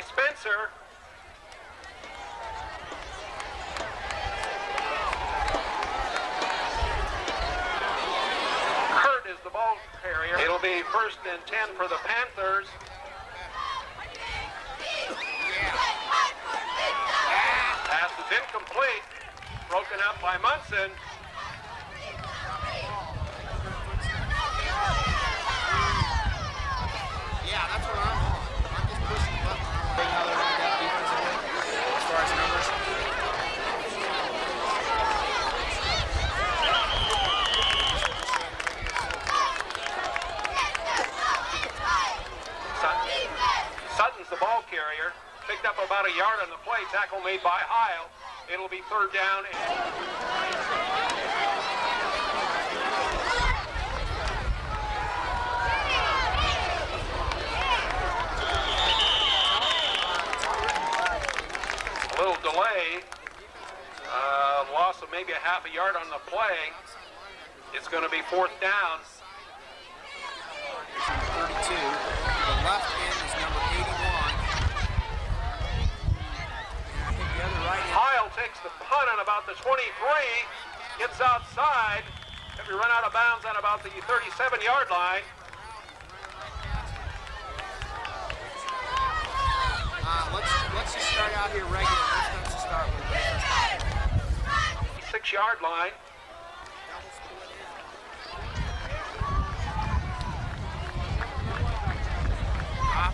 by Spencer. Kurt is the ball carrier. It'll be first and 10 for the Panthers. Pass is incomplete. Broken up by Munson. Yeah, that's what I'm on. I'm just pushing the button. Big. Sutton's the ball carrier. Picked up about a yard on the play. Tackle made by Heil. It'll be third down. and- little delay. Uh, loss of maybe a half a yard on the play. It's going to be fourth down. 32. The left end is number 81. And the other right. Heil takes the punt on about the 23, gets outside. If we run out of bounds on about the 37-yard line. Uh, let's start out here regular. First times to start with. Six-yard line.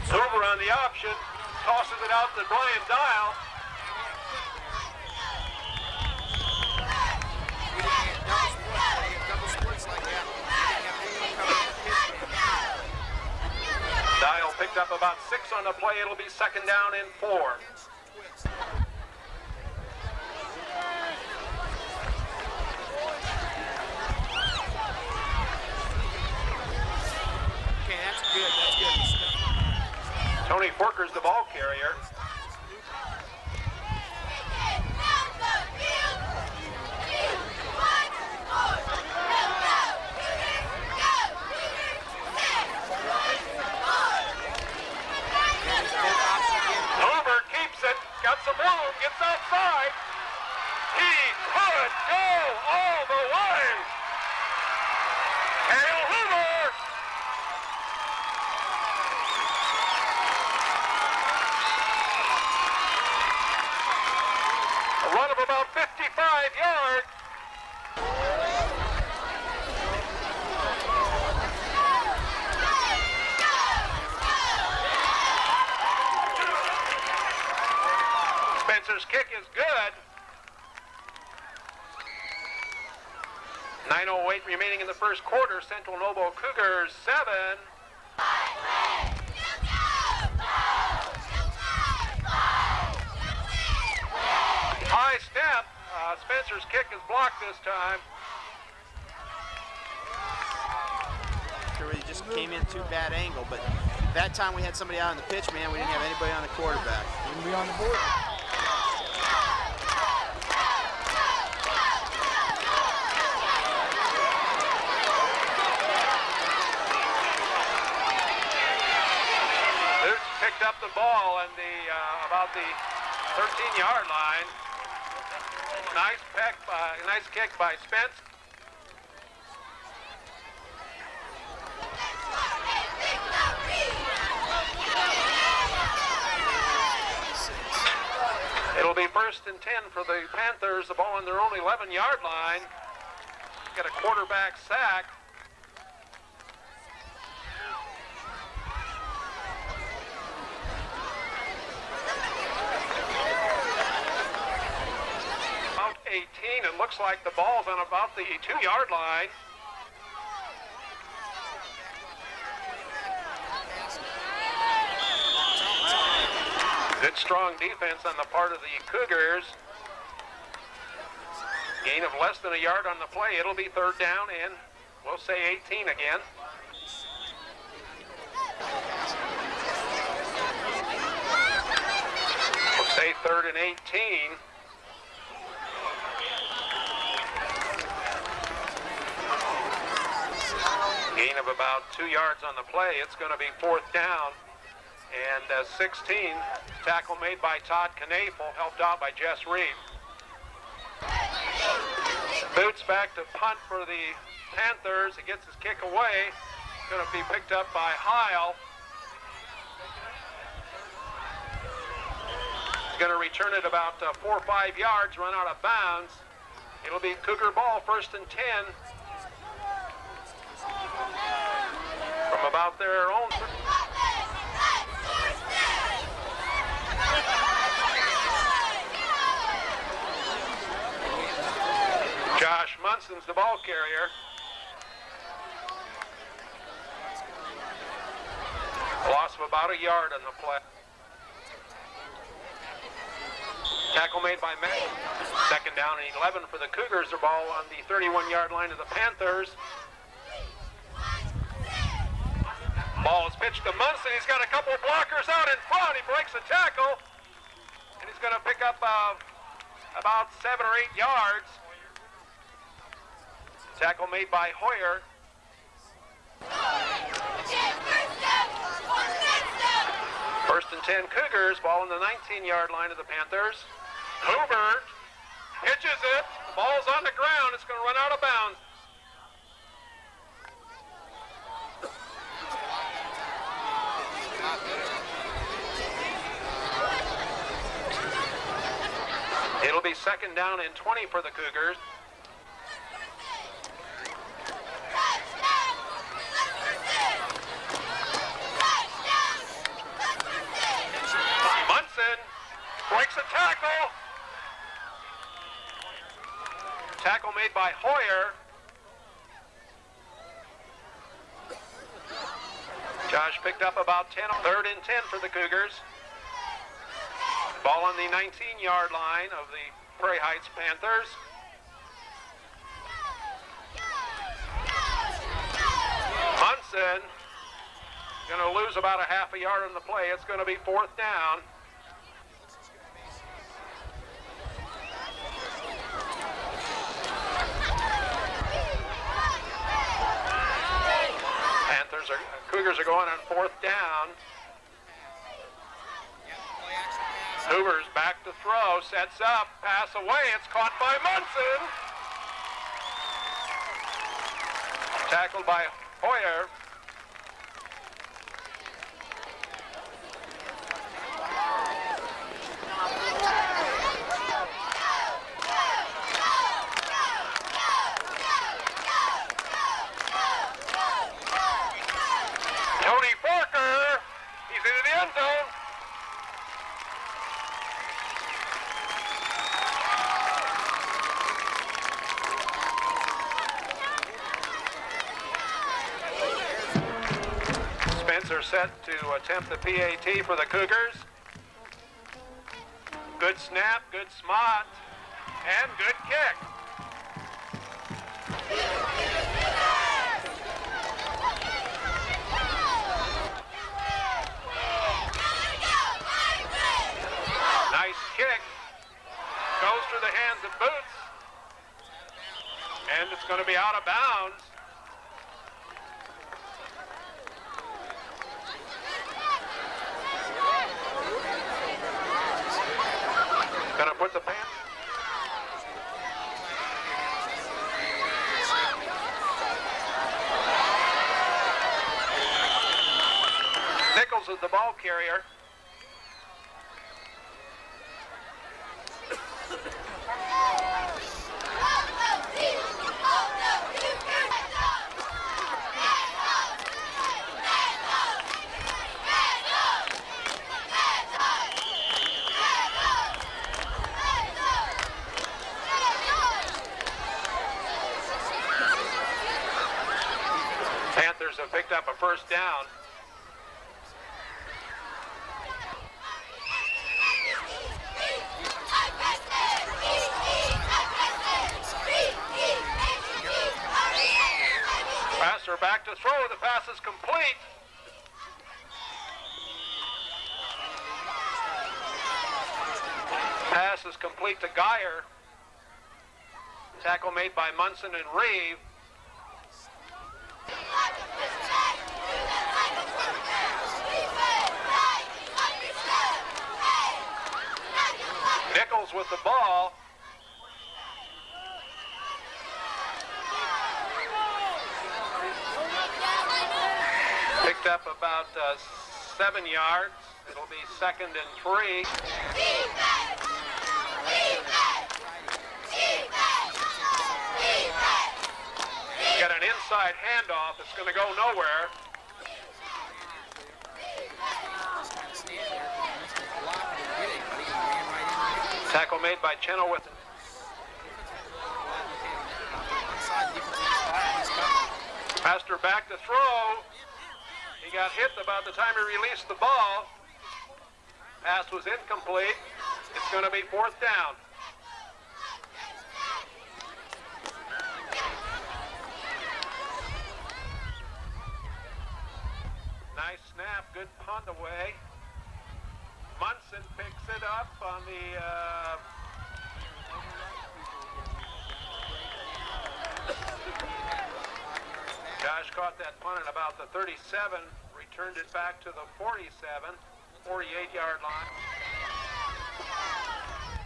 Zuber on the option, tosses it out to Brian Dial. Dial picked up about six on the play. It'll be second down and four. Okay, that's good. That's good. He's stuck. Tony Forker's the ball carrier. There's both options again. Hoover keeps it, got some room, gets outside. He could go all the way. Hale Hoover. A run of about 55 yards. Spencer's kick is good. 9.08 remaining in the first quarter. Central Noble Cougars 7. High step. Uh, Spencer's kick is blocked this time. Sure, he just came in too bad angle, but that time we had somebody out on the pitch, man. We didn't have anybody on the quarterback. Wouldn't be on the board. Lutz picked up the ball and the uh, about the 13-yard line. Nice peck, by, nice kick by Spence. It'll be first and 10 for the Panthers. The ball on their own 11-yard line. Got a quarterback sack. About 18. It looks like the ball's on about the two-yard line. Good strong defense on the part of the Cougars. Gain of less than a yard on the play. It'll be third down and we'll say 18 again. We'll say third and 18. Gain of about two yards on the play. It's going to be fourth down and uh, 16 Tackle made by Todd Knafel, helped out by Jess Reed. Boots back to punt for the Panthers. He gets his kick away. Going to be picked up by Heil. He's going to return it about uh, four or five yards, run out of bounds. It'll be Cougar ball, first and 10. About their own. Josh Munson's the ball carrier. Loss of about a yard on the play. Tackle made by Matt. Second down and 11 for the Cougars. The ball on the 31-yard line of the Panthers. Ball is pitched to Munson. He's got a couple of blockers out in front. He breaks a tackle. And he's going to pick up uh, about seven or eight yards. Tackle made by Hoyer. First and 10 Cougars, ball in the 19-yard line of the Panthers. Hoover pitches it. The ball's on the ground. It's going to run out of bounds. It'll be second down and 20 for the Cougars. Munson breaks a tackle. Tackle made by Hoyer. Josh picked up about 10, third and 10 for the Cougars. Ball on the 19-yard line of the Prairie Heights Panthers. Munson going to lose about a half a yard on the play. It's going to be fourth down. Panthers are Cougars are going on fourth down. Hoover's back to throw, sets up, pass away. It's caught by Munson. Tackled by Hoyer. Tony Forker, he's into the end zone. Spencer set to attempt the PAT for the Cougars. Good snap, good smot, and good kick. Nice kick. Goes through the hands of Boots. And it's going to be out of bounds. Going to put the pants. Nichols is the ball carrier. Panthers have picked up a first down. Passer back to throw. The pass is complete. Pass is complete to Geyer. Tackle made by Munson and Reeve. Daniels with the ball. Picked up about uh, seven yards. It'll be second and three. Got an inside handoff. It's going to go nowhere. Tackle made by Chenoweth. Pastor back to throw. He got hit about the time he released the ball. Pass was incomplete. It's going to be fourth down. Nice snap, good punt away. Munson picks it up on the uh, Josh caught that punt at about the 37, returned it back to the 47, 48 yard line.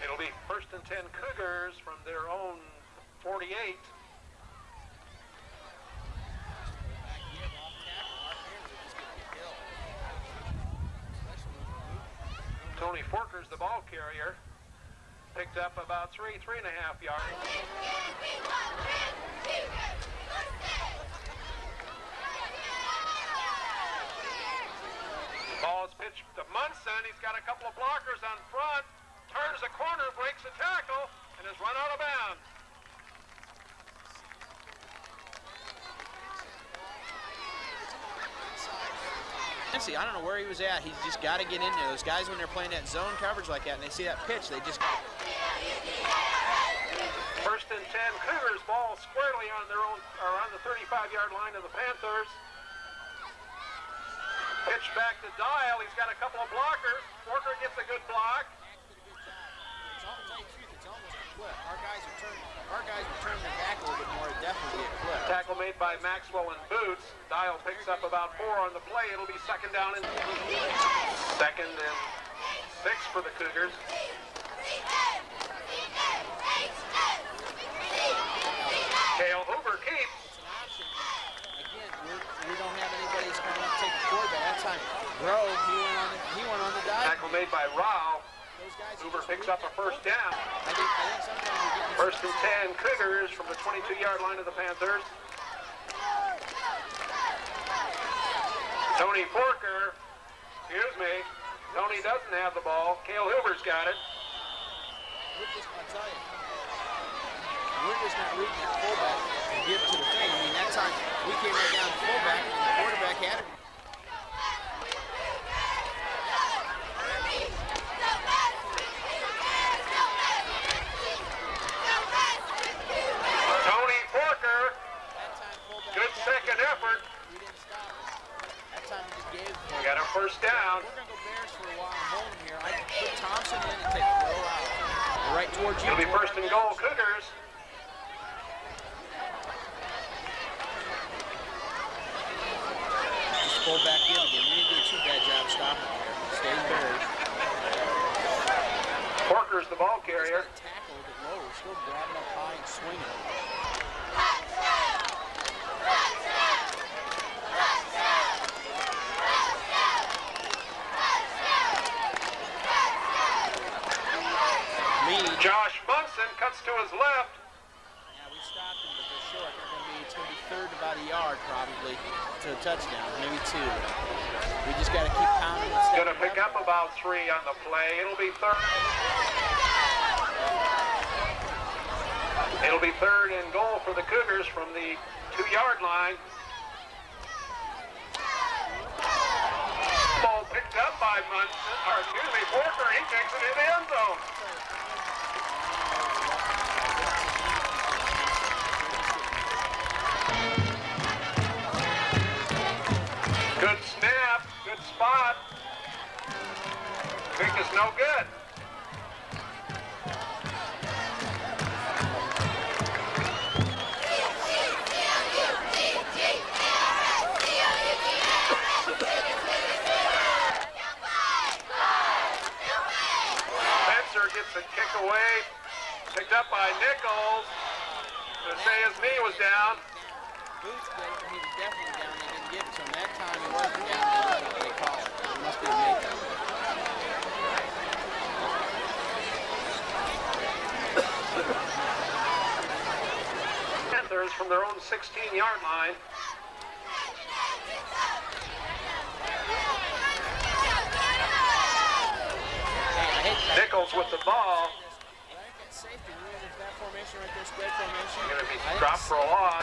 It'll be first and 10 Cougars from their own 48. Tony Forker's the ball carrier. Picked up about three, three and a half yards. Ball is pitched to Munson. He's got a couple of blockers on front. Turns a corner, breaks a tackle, and is run out of bounds. See, I don't know where he was at. He's just got to get in there. Those guys, when they're playing that zone coverage like that, and they see that pitch, they just First and 10, Cougars ball squarely on their own, or on the 35-yard line of the Panthers. Pitch back to Dial. He's got a couple of blockers. Forker gets a good block. It's all, tell you the truth, it's almost a flip. Our guys are turning, our guys are turning their back a little bit more. It definitely be a flip. Tackle made by Maxwell and Boots. Dial picks up about four on the play. It'll be second down and second and six for the Cougars. Kale Hoover keeps. It's an option. Again, we're, we don't have anybody that's coming up to take the quarterback. That time, he went on the, he went on the dive. Tackle made by Rao. Those guys are Hoover picks up a first down. I think, I think sometimes we're getting First and 10 Cougars from the 22-yard line of the Panthers. Tony Forker, excuse me, Tony doesn't have the ball. Kale Hoover's got it. We're just, I'll tell you, we're just not reading that fullback and give to the thing. I mean, that time we came right down to fullback and the quarterback had it. Tony Forker, That time fullback good had it. second effort. We didn't stop. That time we just gave. We got a first down. We're gonna go Bears for a while and hold them here. I put Thompson in and take the roll out. Right towards you. It'll be first and goal Cougars. Just pull back in again. We didn't do a too bad job stopping there. Stay Bears. Forker's the ball carrier. gotta tackle a bit low. Still grabbing up high and swinging. Lead. Josh Munson cuts to his left. Yeah, we stopped him, but they're short. They're gonna be, it's gonna be third about a yard probably to a touchdown, maybe two. We just gotta keep pounding. and Gonna pick up about three on the play. It'll be third. It'll be third and goal for the Cougars from the two-yard line. Ball picked up by Munson, or excuse me, Forker. He takes it in the end zone. Is no good. Away picked up by Nichols say his knee was down. He was definitely down. They didn't it. That time wasn't down. They, must be a makeup. From their own 16-yard line. Hey, I hate that. Nichols with the ball. I think that safety, when there's that formation right there, spread formation. Going to be dropped for a loss.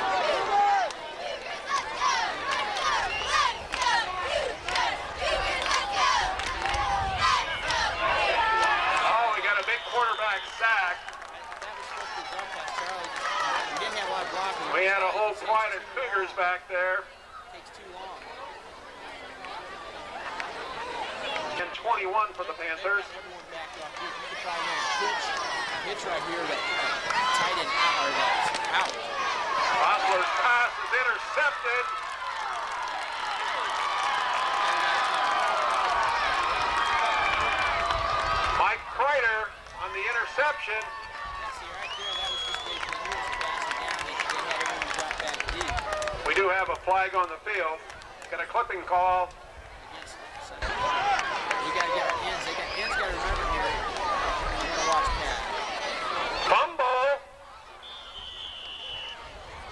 Oh, we got a big quarterback sack. That was supposed to be drop pass. Charlie just, we didn't have a lot of blocking. We had a whole quad of Cougars back there. takes too long. And 21 for the Panthers. Everyone backed off. You could probably run a pitch, pitch right here that tight end out out. Hostler's pass is intercepted. Mike Kreider on the interception. See right there, that was just they, they knew it was passing down. They, they had everyone drop back deep We do have a flag on the field. Got a clipping call. against. We gotta get our ends. They got ends. Got to remember here. We're gonna watch Pat. Fumble.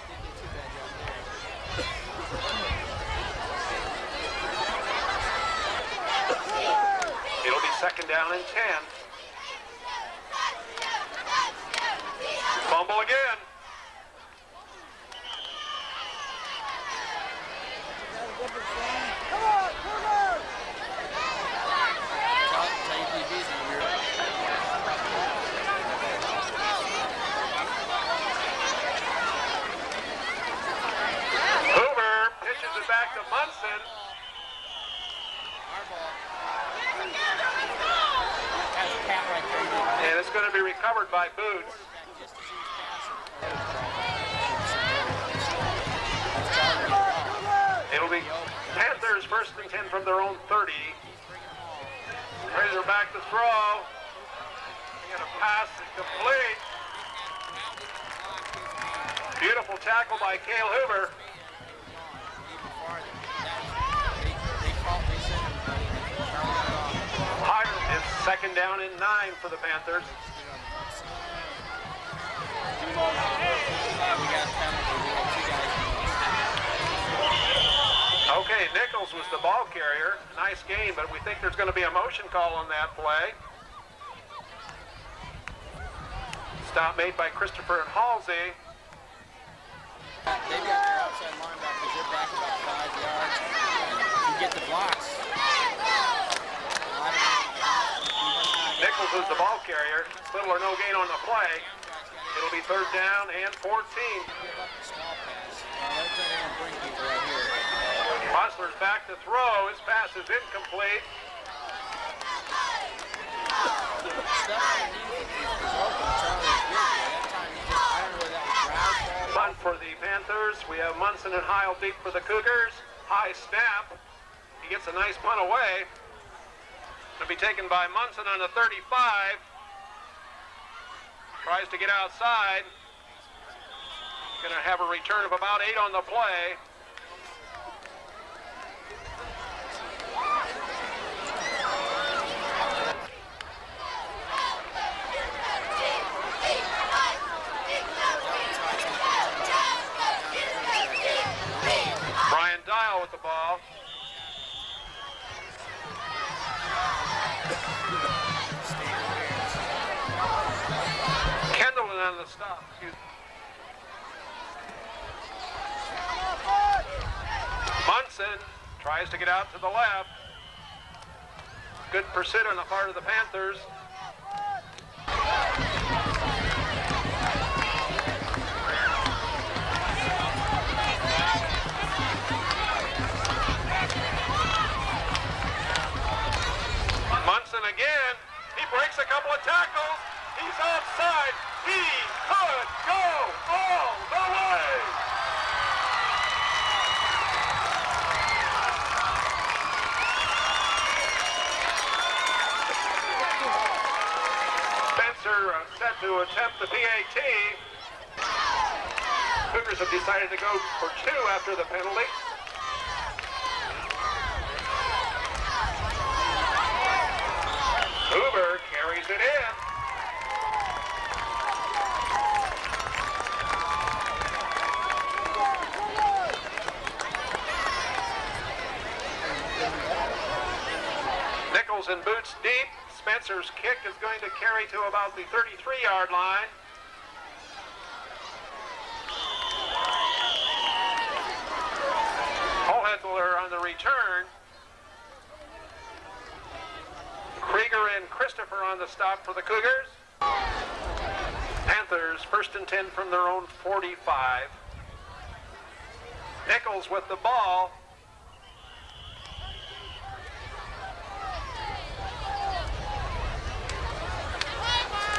Didn't do too bad job there. It'll be second down and 10. Fumble again. Tell, tell your DBs when you're. Hoover pitches it back to Munson. Our ball. That's Pat right there. He did And it's going to be recovered by Boots. It'll be Panthers first and 10 from their own 30. Razor back to throw. Going to pass it complete. Beautiful tackle by Cale Hoover. Higher second down and nine for the Panthers. Nichols was the ball carrier. Nice game, but we think there's going to be a motion call on that play. Stop made by Christopher and Halsey. They've got their outside linebackers. They're back about five yards. You get the blocks. I don't know. Nichols is the ball carrier. Little or no gain on the play. It'll be third down and 14. Give up the small pass. Now, that's not going to bring people right here. Hostler's back to throw. His pass is incomplete. Punt for the Panthers. We have Munson and Heil deep for the Cougars. High snap. He gets a nice punt away. It'll be taken by Munson on the 35. Tries to get outside. Going to have a return of about eight on the play. Brian Dial with the ball. Kendall on the stop. Munson tries to get out to the left. Good pursuit on the part of the Panthers. Have go for two after the penalty. Hoover carries it in. Nichols and boots deep. Spencer's kick is going to carry to about the 33-yard line. Holhetler on the return. Krieger and Christopher on the stop for the Cougars. Panthers first and 10 from their own 45. Nichols with the ball.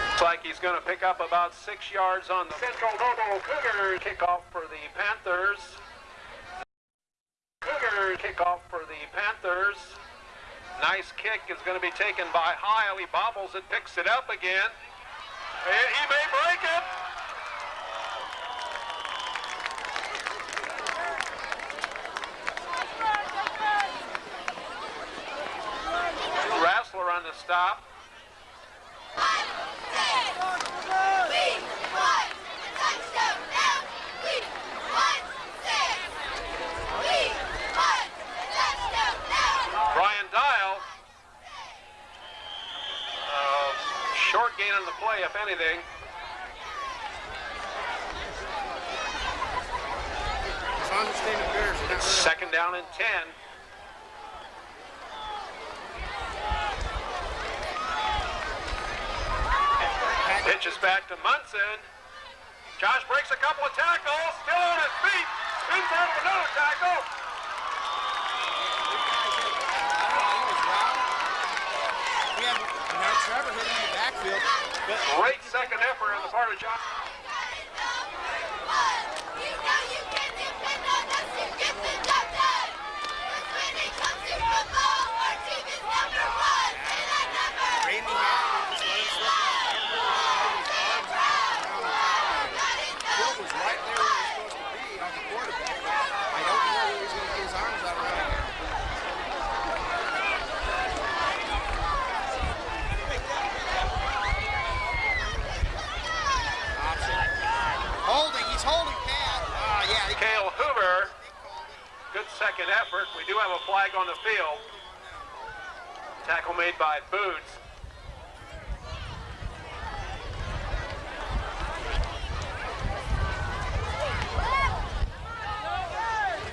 Looks like he's going to pick up about six yards on the Central Noble Cougars. Kickoff for the Panthers. Cougars kickoff for the Panthers. Nice kick is going to be taken by Heil. He bobbles it, picks it up again. And he may break it. Rassler on the stop. Brian Dial. Uh, short gain on the play, if anything. As long as it's David Bears, they're not really- Second down and 10. Pitches back to Munson. Josh breaks a couple of tackles, still on his feet. Out of another tackle. We have, you know, Trevor Great second effort on the part of Josh. Randy Hatton just let him slip. Field was right there where he was supposed to be on the quarterback. I don't know where he's going to get his arms out around here. Option. Holding. He's holding Pat. Ah, yeah. He Cale Hoover, they called it. good second effort. We do have a flag on the field. Tackle made by Boots.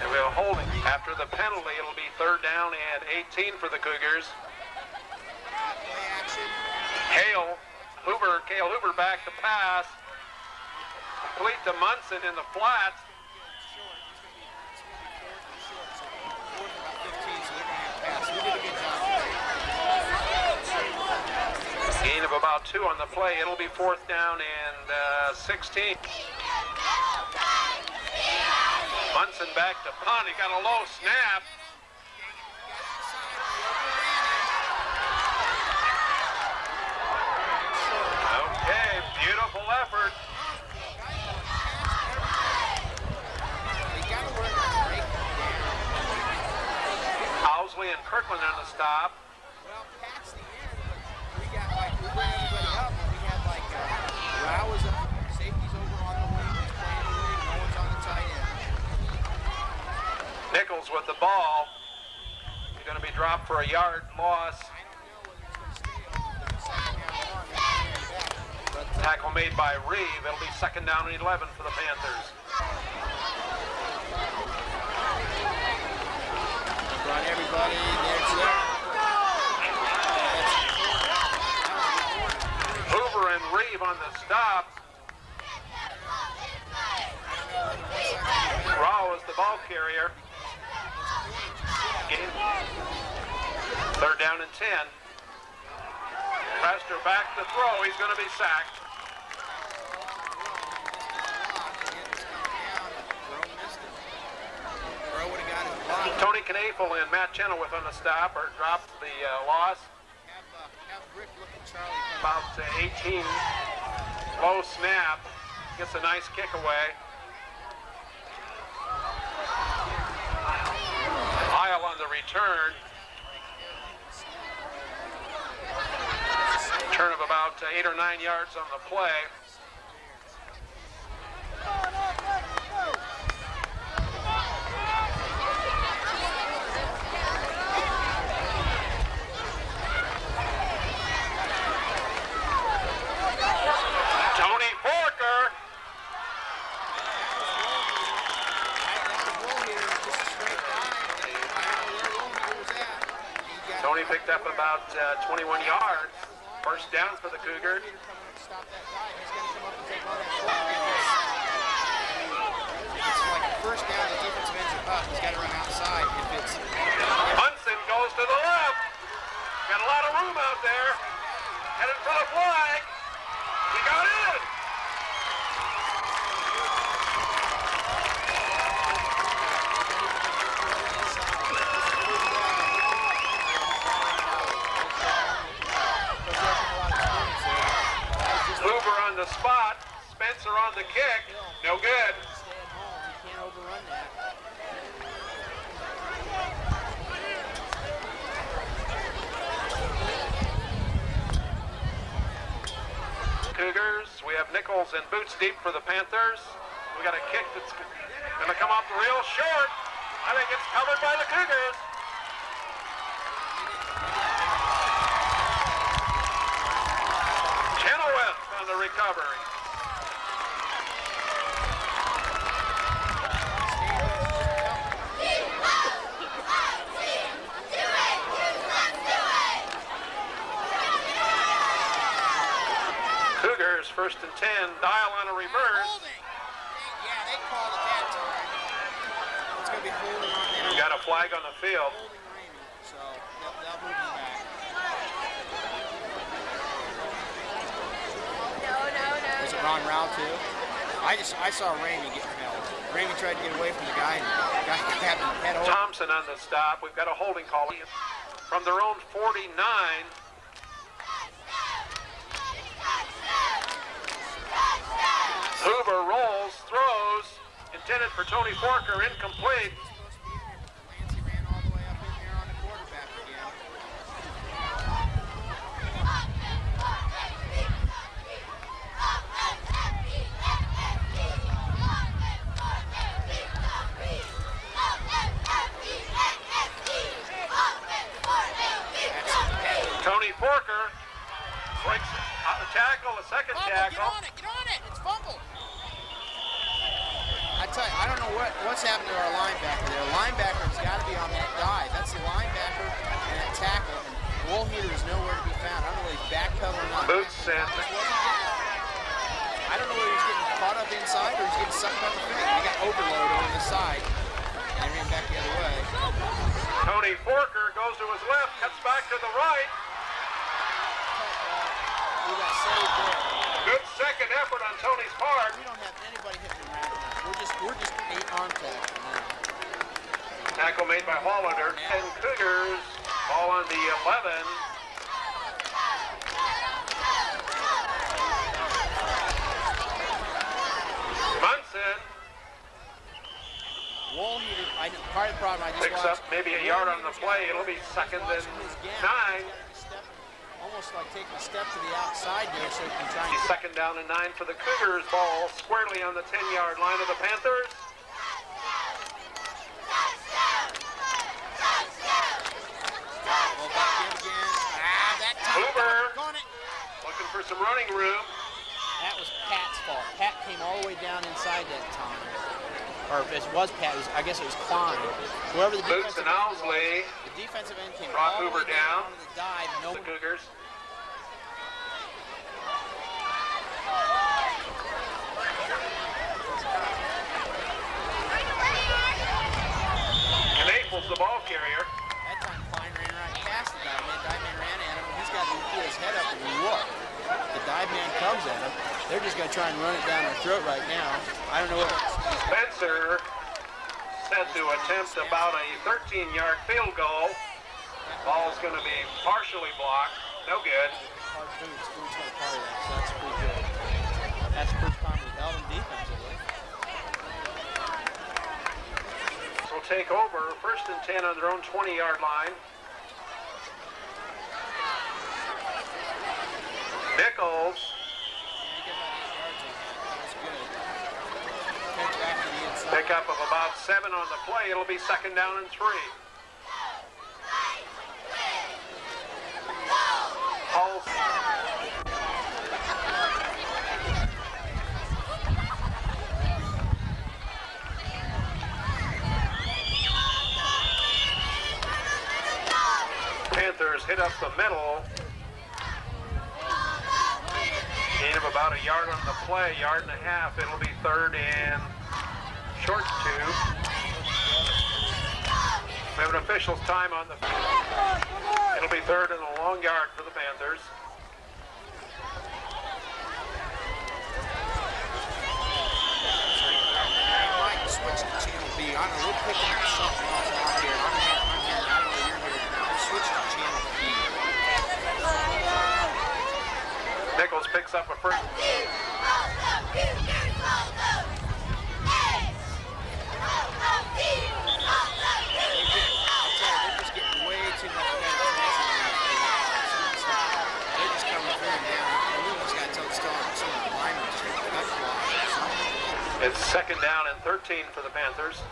And we have a holding. After the penalty, it'll be third down and 18 for the Cougars. Hale, Hoover, Cale Hoover back to pass. Complete to Munson in the flats. Short. He's going to be, it's going to be fourth and short. So fourth and about 15, so they're going to have to pass. We did a good job. Gain of about two on the play. It'll be fourth down and uh, 16. Munson back to punt. He got a low snap. Okay, beautiful effort. Housley and Kirkland on the stop. Well, Pat's the end. We got like we bring everybody up, and we had like uh, Rao is up, safety's over on the wing, he's playing the wing, no one's on the tight end. Nichols with the ball. He's going to be dropped for a yard loss. I don't know whether it's going to stay on the second down one. They're coming back. But Tackle made by Reeve. It'll be second down and 11 for the Panthers. brought everybody there to there. Hoover and Reeve on the stop. Rao is the ball carrier. Gain. Third down and 10. Prester back to throw. He's going to be sacked. Tony Knafel and Matt Chenoweth on the stop or dropped the uh, loss. About uh, 18 low snap. Gets a nice kick away. Heil on the return. Turn of about eight or nine yards on the play. Tony Forker. Tony picked up about uh, 21 yards. First down for the Cougars. Stop that guy. He's going to come up and take all that football. If it's like a first down, the defensive ends are up. He's got to run outside. If it's Munson goes to the left. Got a lot of room out there. Headed for the flag. He got in. Hoover on the spot. Spencer on the kick. No good. stay at home, you can't overrun that. Cougars. We have Boots deep for the Panthers. We got a kick that's going to come off real short. I think it's covered by the Cougars. Chenoweth on the recovery. Cougars first and 10. Dial on a reverse. Holding. Yeah, they called it that time. It's going to be holding on there. We got a flag on the field. So they'll, they'll move him back. No, no, no. Was it Ron Rao too? I just I saw Ramey get held. Ramey tried to get away from the guy and the guy had him head over. Thompson on the stop. We've got a holding call from their own 49. Hoover rolls, throws, intended for Tony Forker, incomplete. Lancey ran all the way up in there on the quarterback again. Tony Forker breaks out the tackle, a second Fumble, get on it, get on it, it's fumble. I tell you, I don't know what, what's happened to our linebacker there. Linebacker's got to be on that dive. That's the linebacker and that tackle. And Woolheater is nowhere to be found. I don't know whether he's backpedaling or not. Boots and I don't know whether he's getting caught up inside or he's getting sucked on the field. He got overload on the side and ran back the other way. Tony Forker goes to his left, cuts back to the right. Good second effort on Tony's part. We don't have anybody hitting him right. We're just we're just eight arm tackle now. Tackle made by Hollander. 10 Cougars. Ball on the 11. Munson Woolheater, I part of the problem I just picks up maybe a yard on the play. It'll be second and watching his gap. nine. He's gotta be stepping- Almost like taking a step to the outside there so he can try and second down and nine for the Cougars. Ball squarely on the 10-yard line of the Panthers. Well, back in. Ah, that time. Hoover. Gone it. Looking for some running room. That was Pat's fault. Pat came all the way down inside that time. Or if it was Pat, it was, I guess it was Klein. Whoever the Boots defensive and end was, the defensive end came Brought all the Hoover way down, down. on the dive. No The Cougars. Naples, the ball carrier. That time Klein ran right past the dive man. Dive man ran at him, he's got to get his head up and look. The dive man comes at him. They're just going to try and run it down our throat right now. I don't know what. Spencer set to attempt about a 13-yard field goal. Ball's going to be partially blocked. No good. Hard boots. Boots got a part of that, so that's pretty good. Take over. First and 10 on their own 20 yard line. Nichols Pickup of about seven on the play. It'll be second down and three. Hit up the middle. Gain of about a yard on the play, yard and a half. It'll be third and short two. We have an official's time on the. field. It'll be third and a long yard for the Panthers. Switch to channel B. I know, we're picking up something. I'm here, I don't know you're here now. Switch to channel B. Nichols picks up a first. They get, I'll tell you, they're just getting way too much penetration in that thing. They're just coming through and down. We almost got to tell the story. Some of the linemen just got cut blocked. It's second down and 13 for the Panthers.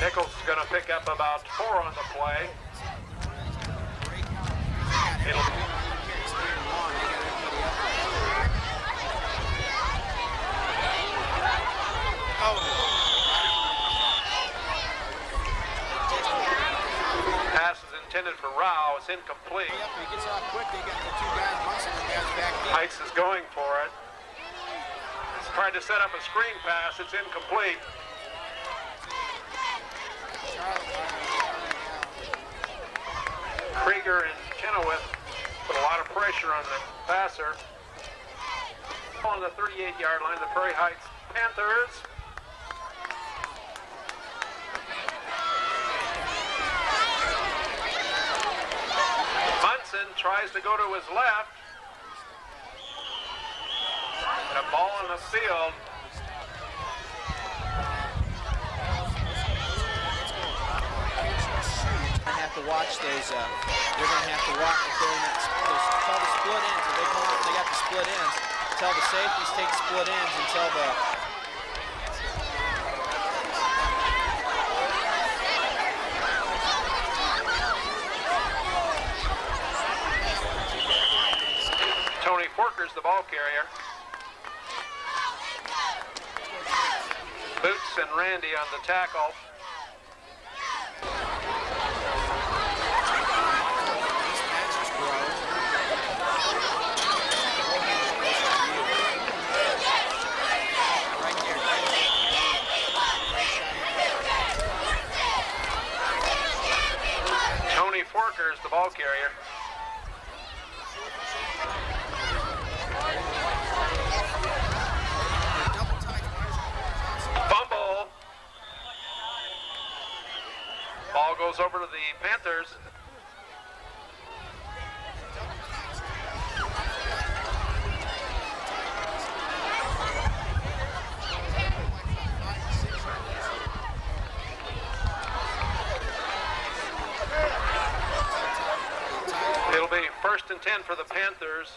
Nichols is going to pick up about four on the play. It'll, pass is intended for Rao. It's incomplete. Yep, he gets off quick. They got the two guys busting the guys back deep. Heights is going for it. He's trying to set up a screen pass. It's incomplete. Krieger and Chenoweth put a lot of pressure on the passer. On the 38-yard line, the Prairie Heights Panthers. Munson tries to go to his left. And a ball on the field. Gonna have to watch those. Uh, they're gonna have to watch if they're that. Those, tell the split ends. If they come out, they got the split ends. Tell the safeties take split ends tell the. Tony Forker's the ball carrier. Boots and Randy on the tackle. These patches grow. Right there. Tony Forker's the ball carrier. Fumble. Ball goes over to the Panthers. It'll be first and 10 for the Panthers.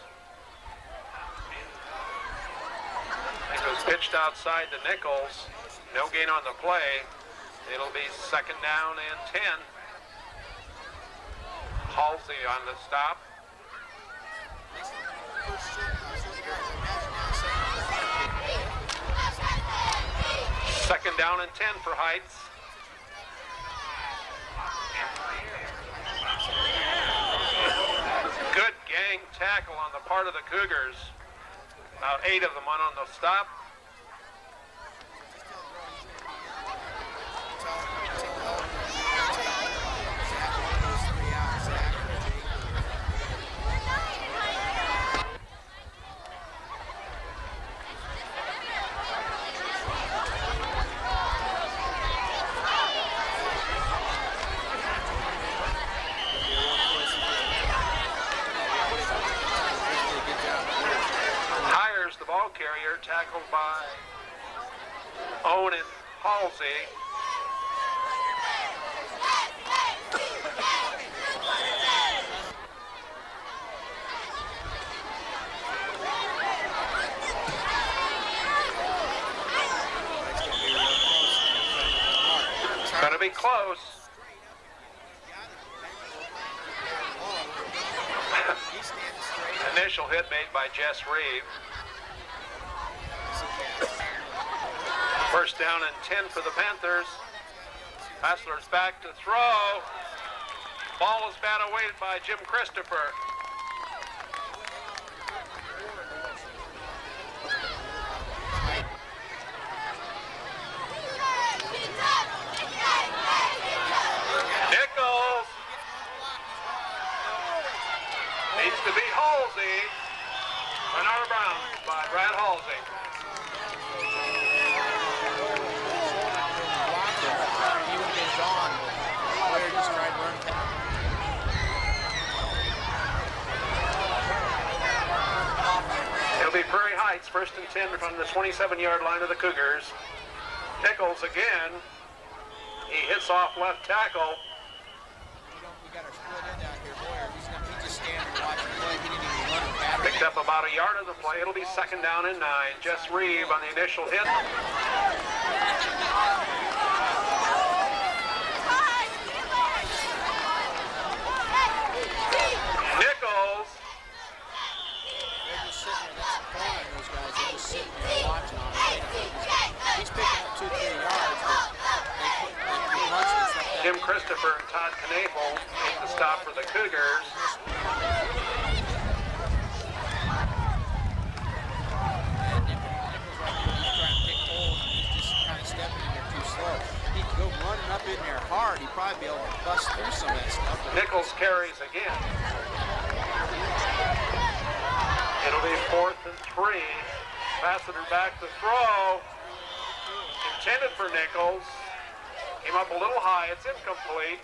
It was pitched outside to Nichols. No gain on the play. It'll be second down and 10. Halsey on the stop. Second down and 10 for Heights. Good gang tackle on the part of the Cougars. About eight of them on on the stop. Hires the carrier, tackled by Owen Halsey. Gonna be close. Initial hit made by Jess Reeve. First down and 10 for the Panthers. Hostler's back to throw. Ball is batted away by Jim Christopher. Nichols needs to be Halsey. Renard Brown by Brad Halsey. He would have been gone. Blair just tried to run past. It'll be Prairie Heights, first and 10 from the 27-yard line of the Cougars. Nichols again. He hits off left tackle. Picked up about a yard of the play. It'll be second down and nine. Jess Reeve on the initial hit. Nichols. They're just sitting there. That's the point on those guys. They're just sitting there watching on him. They don't- he's- He's picking up two, three yards, but they put they put punches and stuff back. Jim Christopher and Todd Knable make the stop for the Cougars. Running up in there hard. He'd probably be able to bust through some of that stuff. Nichols carries again. It'll be fourth and three. Fassiter back to throw. Intended for Nichols. Came up a little high. It's incomplete.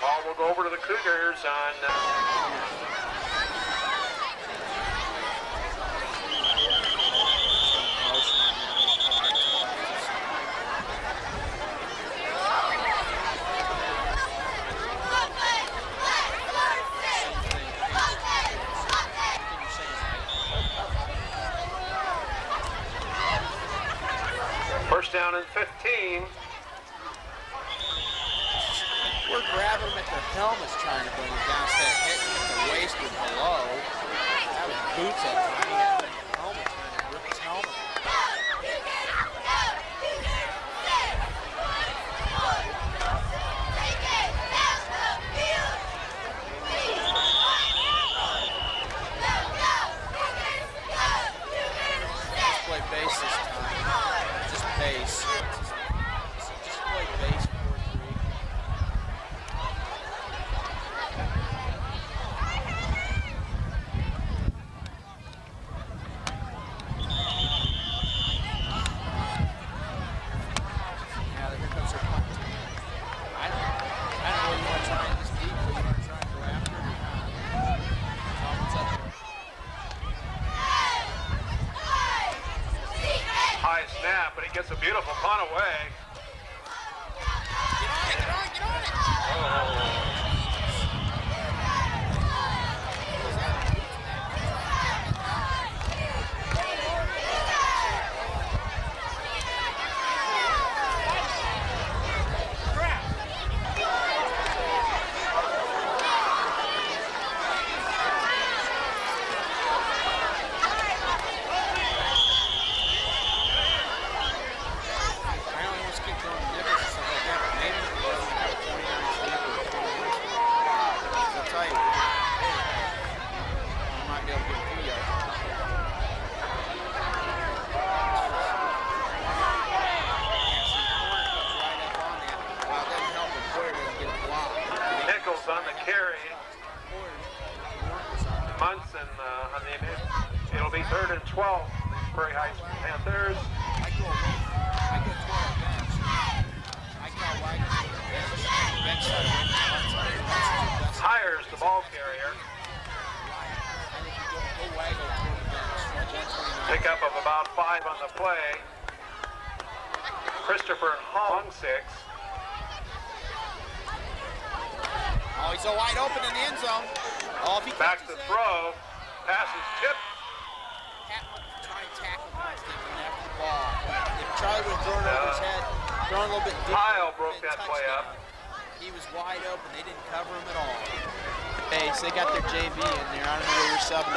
Ball will go over to the Cougars on. Uh, first down and 15. We're grabbing them at their helmets trying to bring them down instead of hitting them at the waist or below. That was boots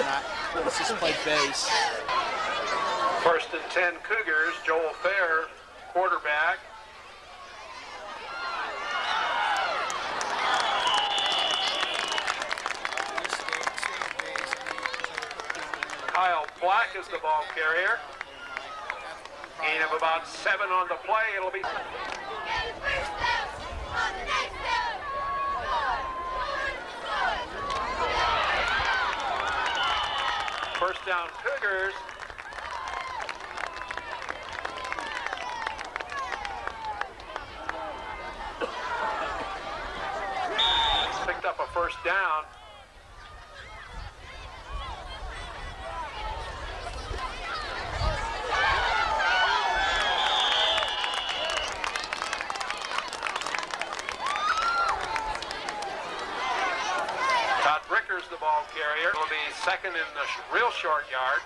tonight. Let's just play bass. First and 10 Cougars, Joel Fair, quarterback. Kyle Black is the ball carrier. Gain of about seven on the play. It'll be... First down, Cougars. Picked up a first down. in the real short yard.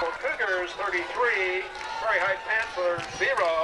For Cougars, 33. Prairie Heights Panthers, 0.